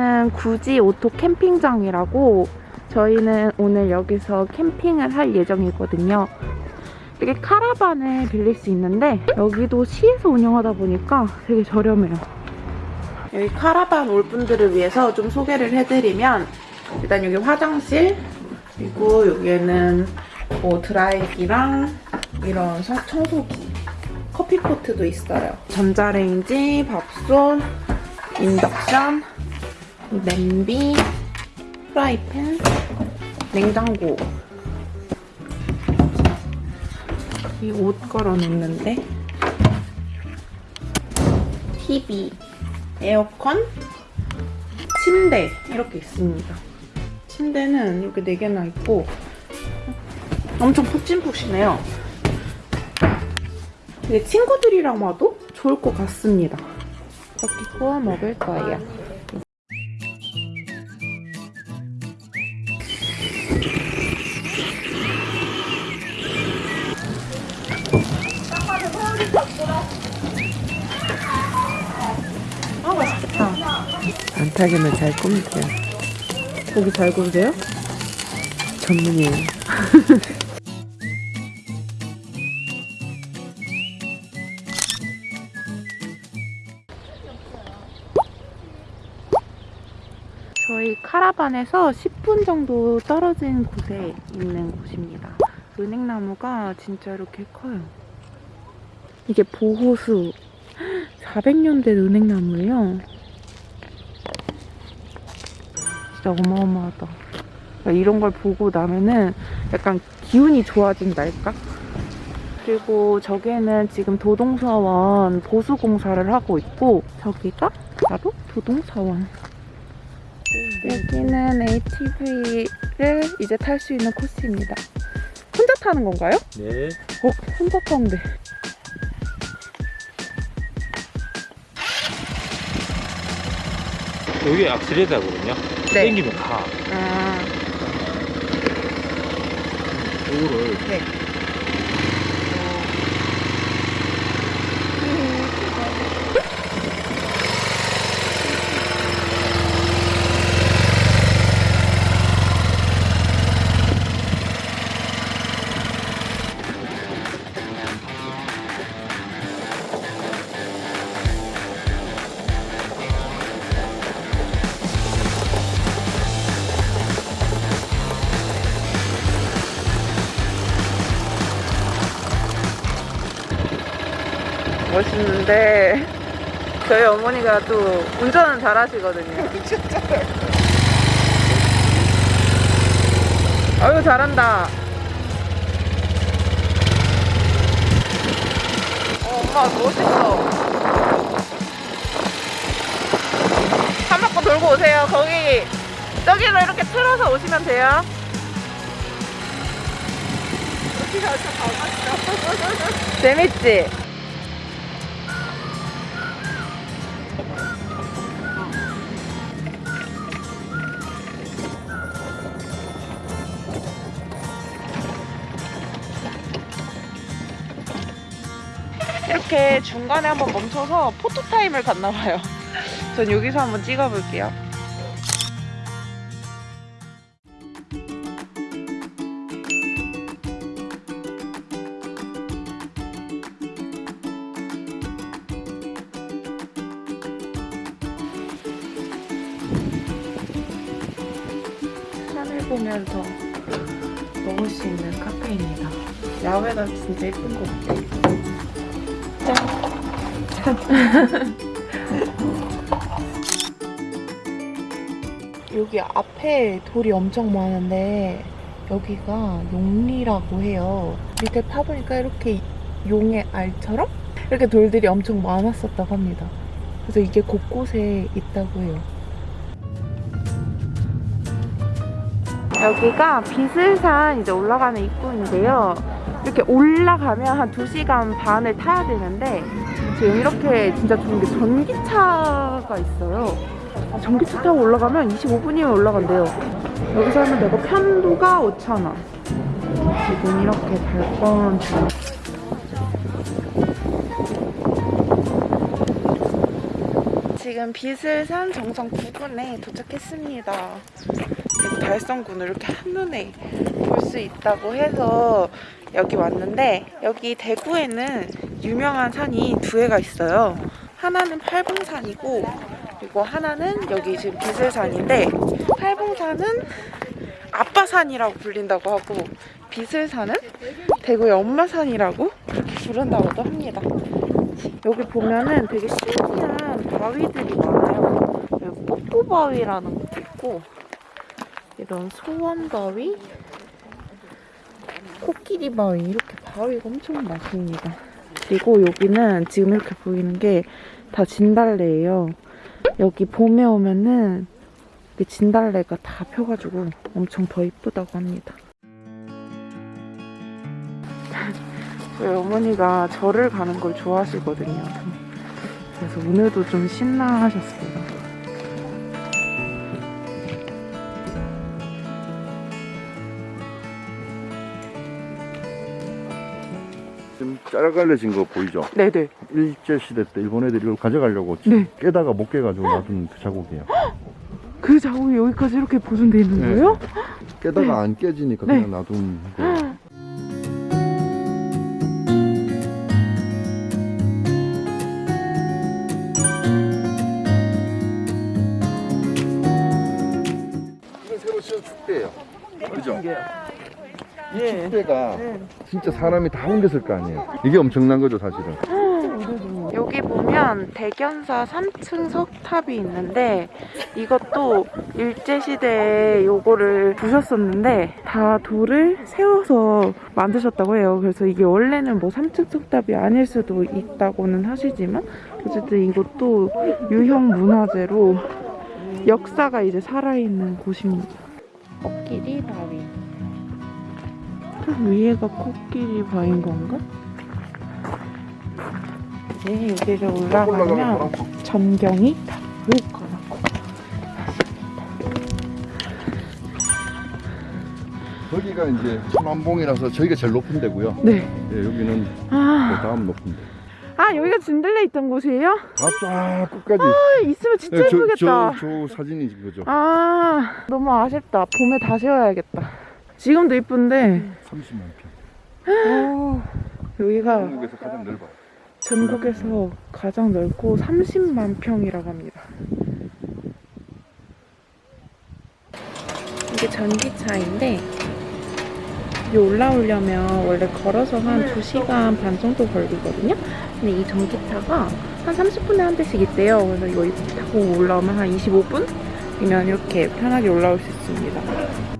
여기는 구지 오토 캠핑장이라고 저희는 오늘 여기서 캠핑을 할 예정이거든요. 이게 카라반을 빌릴 수 있는데 여기도 시에서 운영하다 보니까 되게 저렴해요. 여기 카라반 올 분들을 위해서 좀 소개를 해드리면 일단 여기 화장실 그리고 여기에는 뭐 드라이기랑 이런 서- 청소기 커피포트도 있어요. 전자레인지, 밥솥, 인덕션, 냄비, 프라이팬, 냉장고 이 옷 걸어놓는데 TV, 에어컨, 침대 이렇게 있습니다. 침대는 이렇게 4개나 있고 엄청 푹신푹신해요. 근데 친구들이랑 와도 좋을 것 같습니다. 이렇게 구워 먹을 거예요. 안타기는 잘 꾸미세요. 고기 잘 구우세요? 전문이에요. 저희 카라반에서 10분 정도 떨어진 곳에 있는 곳입니다. 은행나무가 진짜 이렇게 커요. 이게 보호수 400년 된 은행나무예요. 진짜 어마어마하다. 그러니까 이런 걸 보고 나면은 약간 기운이 좋아진달까? 그리고 저기에는 지금 도동사원 보수공사를 하고 있고 저기가 바로 도동사원. 여기는 ATV를 이제 탈 수 있는 코스입니다. 혼자 타는 건가요? 네. 어, 혼자 타는데. 여기 악셀레다거든요. 네. 땡기면 가. 아, 이거를 네. 멋있는데 저희 어머니가 또 운전은 잘 하시거든요. 아유 잘한다. 어, 엄마 멋있어. 한 바퀴 돌고 오세요. 거기 저기로 이렇게 틀어서 오시면 돼요. 재밌지? 이렇게 중간에 한번 멈춰서 포토타임을 갔나봐요. 전 여기서 한번 찍어볼게요. 하늘 보면서 먹을 수 있는 카페입니다. 야외가 진짜 예쁜 것 같아요. 여기 앞에 돌이 엄청 많은데 여기가 용리라고 해요. 밑에 파보니까 이렇게 용의 알처럼 이렇게 돌들이 엄청 많았었다고 합니다. 그래서 이게 곳곳에 있다고 해요. 여기가 비슬산 이제 올라가는 입구인데요. 이렇게 올라가면 한 2시간 반을 타야 되는데 지금 이렇게 진짜 좋은 게 전기차가 있어요. 전기차 타고 올라가면 25분이면 올라간대요. 여기서 하면 되고 편도가 5,000원. 지금 이렇게 발권 중. 지금 비슬산 정상 부근에 도착했습니다. 그리고 달성군을 이렇게 한눈에 볼 수 있다고 해서 여기 왔는데 여기 대구에는 유명한 산이 두 개가 있어요. 하나는 팔봉산이고 그리고 하나는 여기 지금 비슬산인데 팔봉산은 아빠산이라고 불린다고 하고 비슬산은 대구의 엄마산이라고 그렇게 부른다고도 합니다. 여기 보면은 되게 신기한 바위들이 많아요. 여기 뽀뽀바위라는 것도 있고 이런 소원바위, 코끼리 바위 이렇게 바위가 엄청 많습니다. 그리고 여기는 지금 이렇게 보이는 게 다 진달래예요. 여기 봄에 오면은 이 진달래가 다 펴가지고 엄청 더 이쁘다고 합니다. 저희 어머니가 절을 가는 걸 좋아하시거든요. 그래서 오늘도 좀 신나하셨어요. 지금 짜갈려진 거 보이죠? 네네. 일제 시대 때 일본 애들이 이걸 가져가려고 네. 깨다가 못 깨가지고 놔둔 그 자국이에요. 그 자국이 여기까지 이렇게 보존돼 있는 네. 거예요? 깨다가 안 깨지니까 네. 그냥 놔둔 거예요. 이건 새로 지은 축대예요. 그죠? 예. 축대가 진짜 사람이 다 옮겼을 거 아니에요. 이게 엄청난 거죠, 사실은. 여기 보면 대견사 3층 석탑이 있는데 이것도 일제시대에 요거를 부셨었는데 다 돌을 세워서 만드셨다고 해요. 그래서 이게 원래는 뭐 3층 석탑이 아닐 수도 있다고는 하시지만 어쨌든 이것도 유형 문화재로 역사가 이제 살아있는 곳입니다. 코끼리 바위. 저 위에가 코끼리 바위인 건가? 이제 여기를 올라가면 전경이 다 보일 거라고. 거기가 이제 천안봉이라서 저희가 제일 높은 데고요. 네. 예, 여기는 그 아, 다음 높은 데. 아 여기가 진들레 있던 곳이에요? 다쫙 끝까지. 아, 있으면 진짜 예, 저, 예쁘겠다. 저, 저 사진이 그거죠. 아, 너무 아쉽다. 봄에 다시 와야겠다. 지금도 이쁜데 30만 평. 여기가 한국에서 가장 넓어요. 전국에서 가장 넓고 30만 평이라고 합니다. 이게 전기차인데 여기 올라오려면 원래 걸어서 한 2시간 반 정도 걸리거든요. 근데 이 전기차가 한 30분에 한 대씩 있대요. 그래서 이거 타고 올라오면 한 25분이면 이렇게 편하게 올라올 수 있습니다.